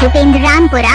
Bhupendra Rampura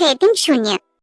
在等什么